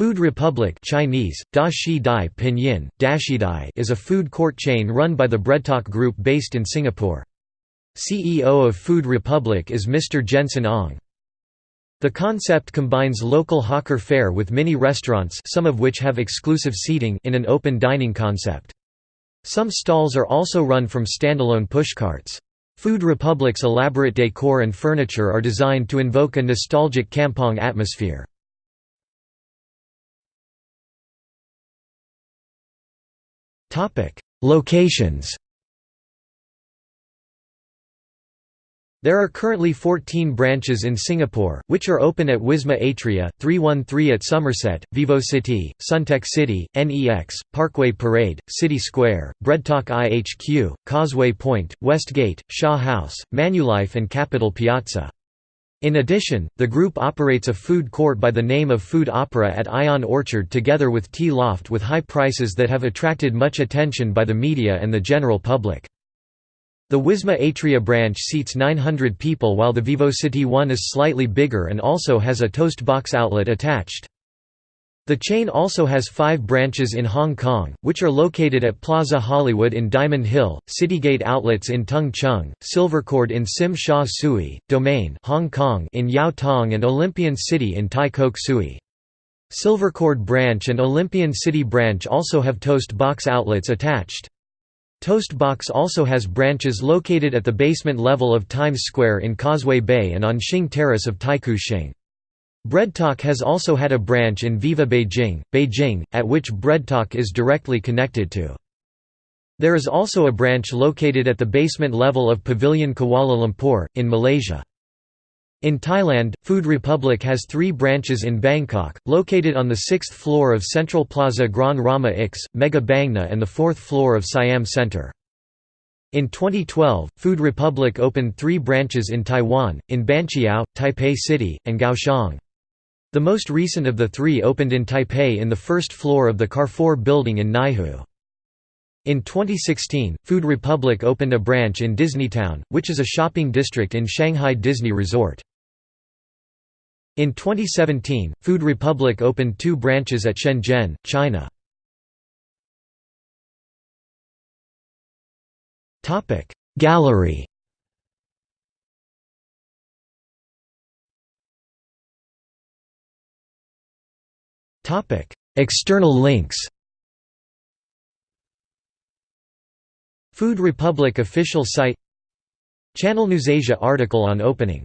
Food Republic Chinese, Da Shi Dai Pinyin, Dashidai is a food court chain run by the Breadtalk Group based in Singapore. CEO of Food Republic is Mr. Jensen Ong. The concept combines local hawker fare with mini restaurants some of which have exclusive seating in an open dining concept. Some stalls are also run from standalone pushcarts. Food Republic's elaborate decor and furniture are designed to invoke a nostalgic kampong atmosphere. Locations There are currently 14 branches in Singapore, which are open at Wisma Atria, 313 at Somerset, VivoCity, Suntec City, NEX, Parkway Parade, City Square, Breadtalk IHQ, Causeway Point, Westgate, Shaw House, Manulife and Capital Piazza. In addition, the group operates a food court by the name of Food Opera at Ion Orchard together with Tea Loft with high prices that have attracted much attention by the media and the general public. The Wisma Atria branch seats 900 people while the VivoCity one is slightly bigger and also has a toast box outlet attached. The chain also has five branches in Hong Kong, which are located at Plaza Hollywood in Diamond Hill, Citygate Outlets in Tung Chung, Silvercord in Tsim Sha Tsui, Domain Hong Kong in Yau Tong and Olympian City in Tai Kok Tsui. Silvercord branch and Olympian City branch also have Toast Box outlets attached. Toast Box also has branches located at the basement level of Times Square in Causeway Bay and on Shing Terrace of Taikoo Shing. Breadtalk has also had a branch in Viva Beijing, Beijing, at which Breadtalk is directly connected to. There is also a branch located at the basement level of Pavilion Kuala Lumpur, in Malaysia. In Thailand, Food Republic has three branches in Bangkok, located on the sixth floor of Central Plaza Grand Rama X, Mega Bangna and the fourth floor of Siam Center. In 2012, Food Republic opened three branches in Taiwan, in Banqiao, Taipei City, and Kaohsiung. The most recent of the three opened in Taipei in the first floor of the Carrefour building in Neihu. In 2016, Food Republic opened a branch in Disneytown, which is a shopping district in Shanghai Disney Resort. In 2017, Food Republic opened two branches at Shenzhen, China. Gallery External links Food Republic official site Channel NewsAsia article on opening